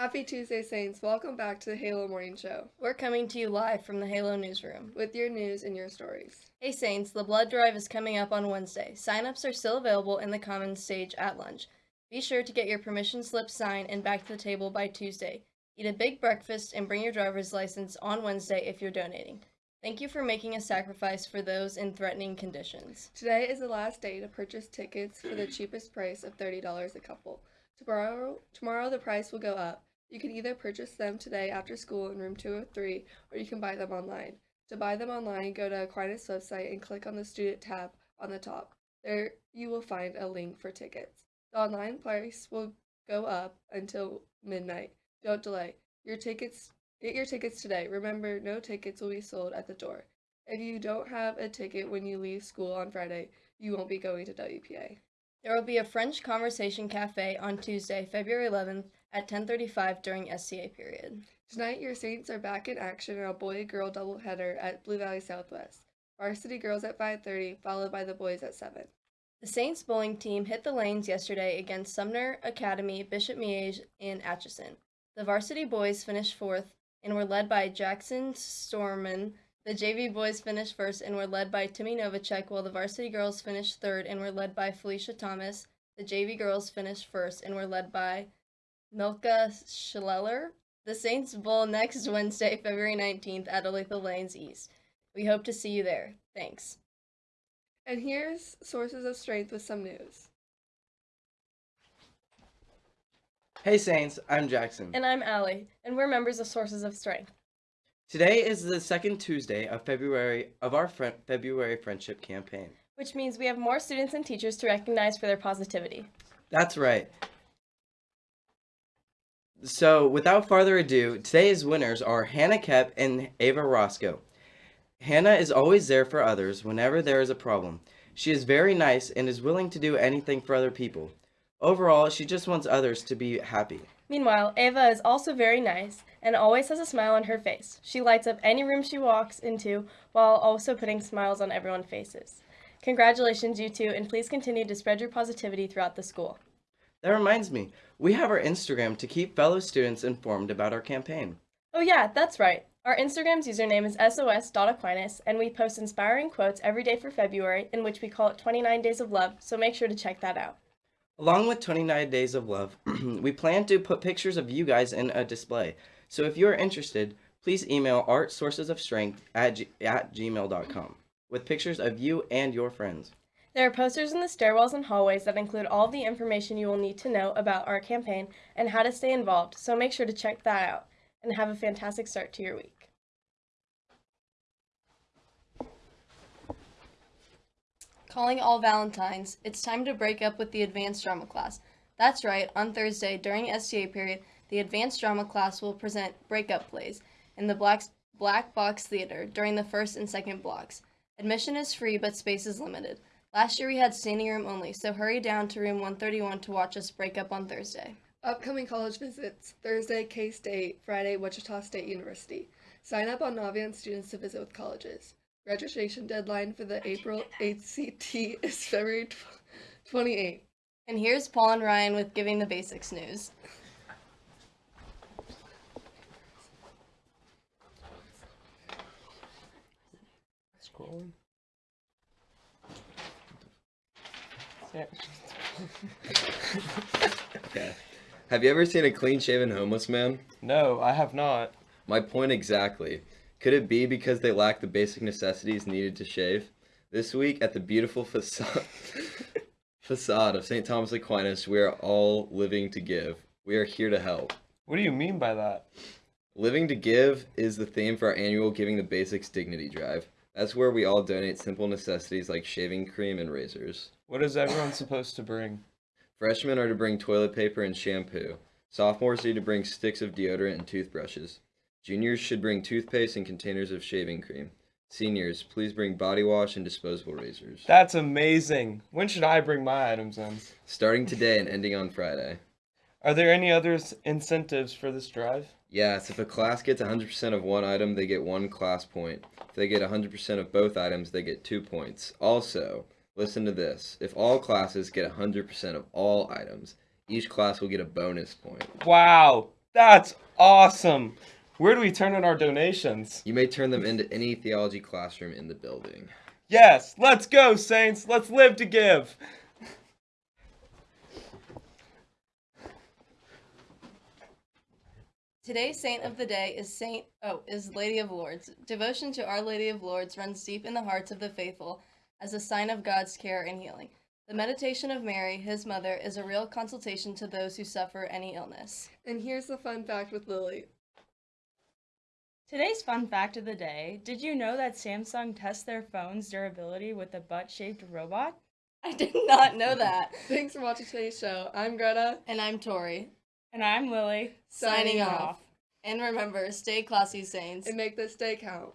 Happy Tuesday, Saints. Welcome back to the Halo Morning Show We're coming to you live from the Halo newsroom. with your news and your stories. Hey Saints, the blood drive is coming up on Wednesday. Sign-ups are still available in the commons stage at lunch. Be sure to get your permission slip signed and back to the table by Tuesday. Eat a big breakfast and bring your driver's license on Wednesday if you're donating. Thank you for making a sacrifice for those in threatening conditions. Today is the last day to purchase tickets for the cheapest price of $30 a couple. Tomorrow, tomorrow the price will go up. You can either purchase them today after school in room 203 or you can buy them online. To buy them online, go to Aquinas website and click on the student tab on the top. There you will find a link for tickets. The online price will go up until midnight. Don't delay. Your tickets get your tickets today. Remember, no tickets will be sold at the door. If you don't have a ticket when you leave school on Friday, you won't be going to WPA. There will be a French Conversation Cafe on Tuesday, February 11th at 10:35 during SCA period. Tonight, your Saints are back in action in a boy-girl doubleheader at Blue Valley Southwest. Varsity girls at 5:30, followed by the boys at 7. The Saints bowling team hit the lanes yesterday against Sumner Academy, Bishop Miege, and Atchison. The varsity boys finished fourth and were led by Jackson Storman. The JV boys finished first and were led by Timmy Novacek, while the varsity girls finished third and were led by Felicia Thomas. The JV girls finished first and were led by Milka Schleller. The Saints bowl next Wednesday, February 19th at Olathe Lanes East. We hope to see you there. Thanks. And here's sources of strength with some news. Hey Saints, I'm Jackson. And I'm Allie, and we're members of Sources of Strength. Today is the second Tuesday of February of our fri- February friendship campaign. which means we have more students and teachers to recognize for their positivity. That's right. So, without further ado, today's winners are Hannah Kep and Ava Roscoe. Hannah is always there for others whenever there is a problem. She is very nice and is willing to do anything for other people. Overall, she just wants others to be happy. Meanwhile, Ava is also very nice and always has a smile on her face. She lights up any room she walks into while also putting smiles on everyone's faces. Congratulations, you two, and please continue to spread your positivity throughout the school. That reminds me, we have our Instagram to keep fellow students informed about our campaign. Oh, yeah, that's right. Our Instagram's username is sos.aquinas, and we post inspiring quotes every day for February, in which we call it 29 Days of Love, so make sure to check that out. Along with 29 Days of Love, we plan to put pictures of you guys in a display. So if you're interested, please email artsourcesofstrength at, g- at gmail.com with pictures of you and your friends. There are posters in the stairwells and hallways that include all the information you will need to know about our campaign and how to stay involved, so make sure to check that out and have a fantastic start to your week. Calling all Valentines, it's time to break up with the advanced drama class. That's right, on Thursday during STA period, the advanced drama class will present breakup plays in the Black, Black Box Theater during the first and second blocks. Admission is free, but space is limited. Last year we had standing room only, so hurry down to room 131 to watch us break up on Thursday. Upcoming college visits Thursday, K State, Friday, Wichita State University. Sign up on Naviance students to visit with colleges. Registration deadline for the April ACT is February 28th. And here's Paul and Ryan with Giving the Basics news. Scrolling. Okay. Have you ever seen a clean shaven homeless man? No, I have not. My point exactly. Could it be because they lack the basic necessities needed to shave? This week at the beautiful facade, facade of St. Thomas Aquinas, we are all living to give. We are here to help. What do you mean by that? Living to give is the theme for our annual Giving the Basics Dignity Drive. That's where we all donate simple necessities like shaving cream and razors. What is everyone supposed to bring? Freshmen are to bring toilet paper and shampoo. Sophomores need to bring sticks of deodorant and toothbrushes. Juniors should bring toothpaste and containers of shaving cream. Seniors, please bring body wash and disposable razors. That's amazing. When should I bring my items in? Starting today and ending on Friday. Are there any other incentives for this drive? Yes, if a class gets 100% of one item, they get one class point. If they get 100% of both items, they get two points. Also, listen to this. If all classes get 100% of all items, each class will get a bonus point. Wow, That's awesome. Where do we turn in our donations? You may turn them into any theology classroom in the building. Yes, let's go, Saints. Let's live to give. Today's saint of the day is Saint oh is Lady of Lourdes. Devotion to Our Lady of Lourdes runs deep in the hearts of the faithful as a sign of God's care and healing. The meditation of Mary, his mother, is a real consultation to those who suffer any illness. And here's the fun fact with Lily. Today's fun fact of the day Did you know that Samsung tests their phone's durability with a butt shaped robot? I did not know that. Thanks for watching today's show. I'm Greta. And I'm Tori. And I'm Lily. Signing off. And remember, stay classy, Saints. And make this day count.